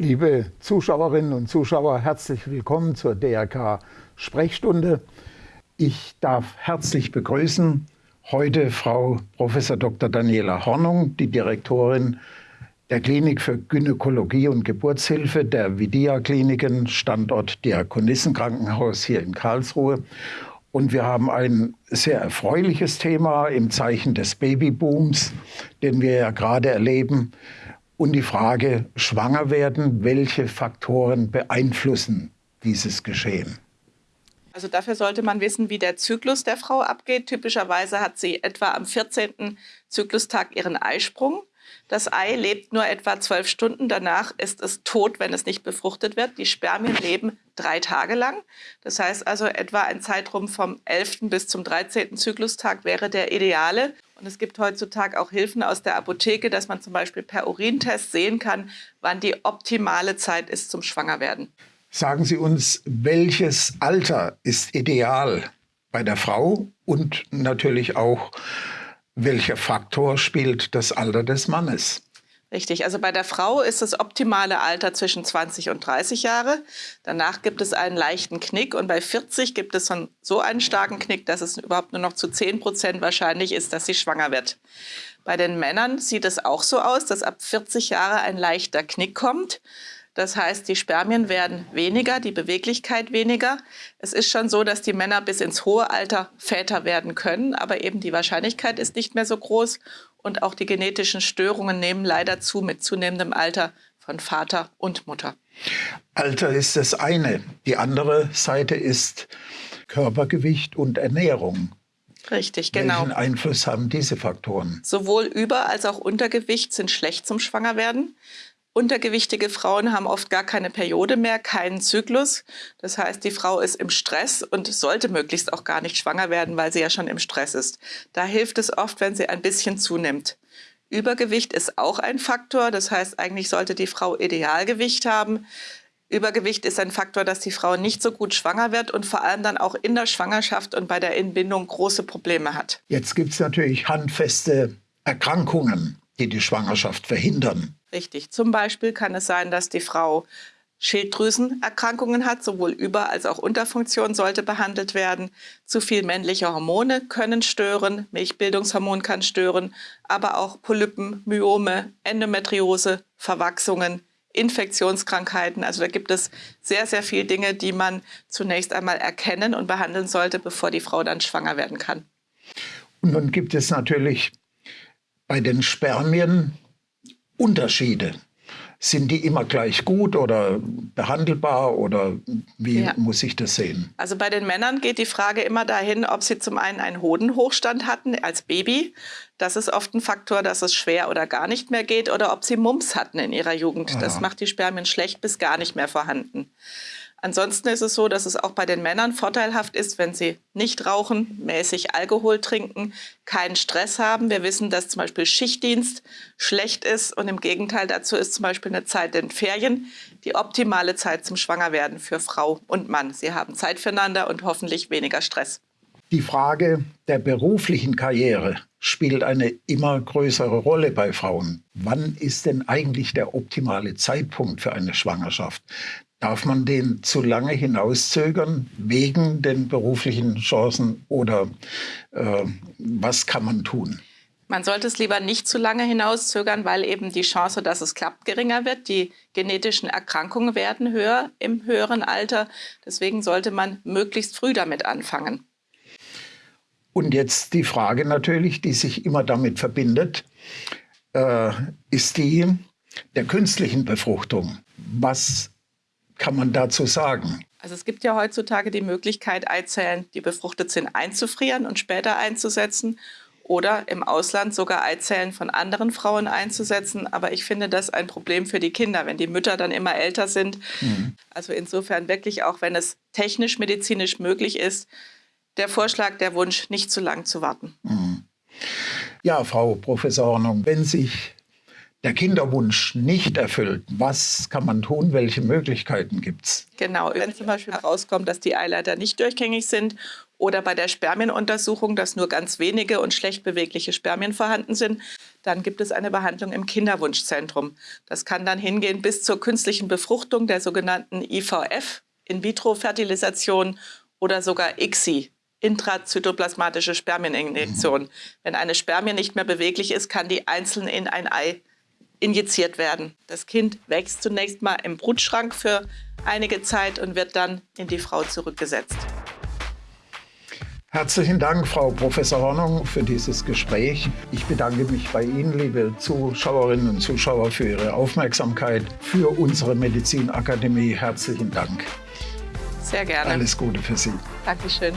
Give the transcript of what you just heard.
Liebe Zuschauerinnen und Zuschauer, herzlich willkommen zur DRK Sprechstunde. Ich darf herzlich begrüßen heute Frau Prof. Dr. Daniela Hornung, die Direktorin der Klinik für Gynäkologie und Geburtshilfe der Vidia Kliniken, Standort Diakonissenkrankenhaus hier in Karlsruhe. Und wir haben ein sehr erfreuliches Thema im Zeichen des Babybooms, den wir ja gerade erleben. Und die Frage, schwanger werden, welche Faktoren beeinflussen dieses Geschehen? Also dafür sollte man wissen, wie der Zyklus der Frau abgeht. Typischerweise hat sie etwa am 14. Zyklustag ihren Eisprung. Das Ei lebt nur etwa zwölf Stunden. Danach ist es tot, wenn es nicht befruchtet wird. Die Spermien leben drei Tage lang. Das heißt also, etwa ein Zeitraum vom 11. bis zum 13. Zyklustag wäre der ideale. Und es gibt heutzutage auch Hilfen aus der Apotheke, dass man zum Beispiel per Urintest sehen kann, wann die optimale Zeit ist zum Schwangerwerden. Sagen Sie uns, welches Alter ist ideal bei der Frau und natürlich auch welcher Faktor spielt das Alter des Mannes? Richtig, also bei der Frau ist das optimale Alter zwischen 20 und 30 Jahre. Danach gibt es einen leichten Knick und bei 40 gibt es so einen starken Knick, dass es überhaupt nur noch zu 10 Prozent wahrscheinlich ist, dass sie schwanger wird. Bei den Männern sieht es auch so aus, dass ab 40 Jahre ein leichter Knick kommt. Das heißt, die Spermien werden weniger, die Beweglichkeit weniger. Es ist schon so, dass die Männer bis ins hohe Alter Väter werden können, aber eben die Wahrscheinlichkeit ist nicht mehr so groß und auch die genetischen Störungen nehmen leider zu mit zunehmendem Alter von Vater und Mutter. Alter ist das eine. Die andere Seite ist Körpergewicht und Ernährung. Richtig, genau. Welchen Einfluss haben diese Faktoren? Sowohl Über- als auch Untergewicht sind schlecht zum Schwangerwerden. Untergewichtige Frauen haben oft gar keine Periode mehr, keinen Zyklus. Das heißt, die Frau ist im Stress und sollte möglichst auch gar nicht schwanger werden, weil sie ja schon im Stress ist. Da hilft es oft, wenn sie ein bisschen zunimmt. Übergewicht ist auch ein Faktor. Das heißt, eigentlich sollte die Frau Idealgewicht haben. Übergewicht ist ein Faktor, dass die Frau nicht so gut schwanger wird und vor allem dann auch in der Schwangerschaft und bei der Entbindung große Probleme hat. Jetzt gibt es natürlich handfeste Erkrankungen, die die Schwangerschaft verhindern. Richtig. Zum Beispiel kann es sein, dass die Frau Schilddrüsenerkrankungen hat, sowohl Über- als auch Unterfunktion sollte behandelt werden. Zu viel männliche Hormone können stören, Milchbildungshormon kann stören, aber auch Polypen, Myome, Endometriose, Verwachsungen, Infektionskrankheiten. Also da gibt es sehr, sehr viele Dinge, die man zunächst einmal erkennen und behandeln sollte, bevor die Frau dann schwanger werden kann. Und nun gibt es natürlich bei den Spermien Unterschiede. Sind die immer gleich gut oder behandelbar oder wie ja. muss ich das sehen? Also bei den Männern geht die Frage immer dahin, ob sie zum einen einen Hodenhochstand hatten als Baby. Das ist oft ein Faktor, dass es schwer oder gar nicht mehr geht oder ob sie Mumps hatten in ihrer Jugend. Aha. Das macht die Spermien schlecht bis gar nicht mehr vorhanden. Ansonsten ist es so, dass es auch bei den Männern vorteilhaft ist, wenn sie nicht rauchen, mäßig Alkohol trinken, keinen Stress haben. Wir wissen, dass zum Beispiel Schichtdienst schlecht ist und im Gegenteil dazu ist zum Beispiel eine Zeit in Ferien die optimale Zeit zum Schwangerwerden für Frau und Mann. Sie haben Zeit füreinander und hoffentlich weniger Stress. Die Frage der beruflichen Karriere spielt eine immer größere Rolle bei Frauen. Wann ist denn eigentlich der optimale Zeitpunkt für eine Schwangerschaft? Darf man den zu lange hinauszögern wegen den beruflichen Chancen oder äh, was kann man tun? Man sollte es lieber nicht zu lange hinauszögern, weil eben die Chance, dass es klappt, geringer wird. Die genetischen Erkrankungen werden höher im höheren Alter. Deswegen sollte man möglichst früh damit anfangen. Und jetzt die Frage natürlich, die sich immer damit verbindet, äh, ist die der künstlichen Befruchtung. Was kann man dazu sagen? Also es gibt ja heutzutage die Möglichkeit, Eizellen, die befruchtet sind, einzufrieren und später einzusetzen oder im Ausland sogar Eizellen von anderen Frauen einzusetzen. Aber ich finde das ein Problem für die Kinder, wenn die Mütter dann immer älter sind. Mhm. Also insofern wirklich auch, wenn es technisch, medizinisch möglich ist, der Vorschlag, der Wunsch, nicht zu lang zu warten. Mhm. Ja, Frau Professorin, wenn sich der Kinderwunsch nicht erfüllt, was kann man tun? Welche Möglichkeiten gibt es? Genau, wenn zum Beispiel herauskommt, dass die Eileiter nicht durchgängig sind Oder bei der Spermienuntersuchung, dass nur ganz wenige und schlecht bewegliche Spermien vorhanden sind, dann gibt es eine Behandlung im Kinderwunschzentrum. Das kann dann hingehen bis zur künstlichen Befruchtung der sogenannten IVF, In-vitro-Fertilisation oder sogar ICSI, intrazytoplasmatische Spermieninjektion. Mhm. Wenn eine Spermie nicht mehr beweglich ist, kann die einzeln in ein Ei injiziert werden. Das Kind wächst zunächst mal im Brutschrank für einige Zeit und wird dann in die Frau zurückgesetzt. Herzlichen Dank, Frau Professor Hornung, für dieses Gespräch. Ich bedanke mich bei Ihnen, liebe Zuschauerinnen und Zuschauer, für Ihre Aufmerksamkeit für unsere Medizinakademie. Herzlichen Dank. Sehr gerne. Alles Gute für Sie. Dankeschön.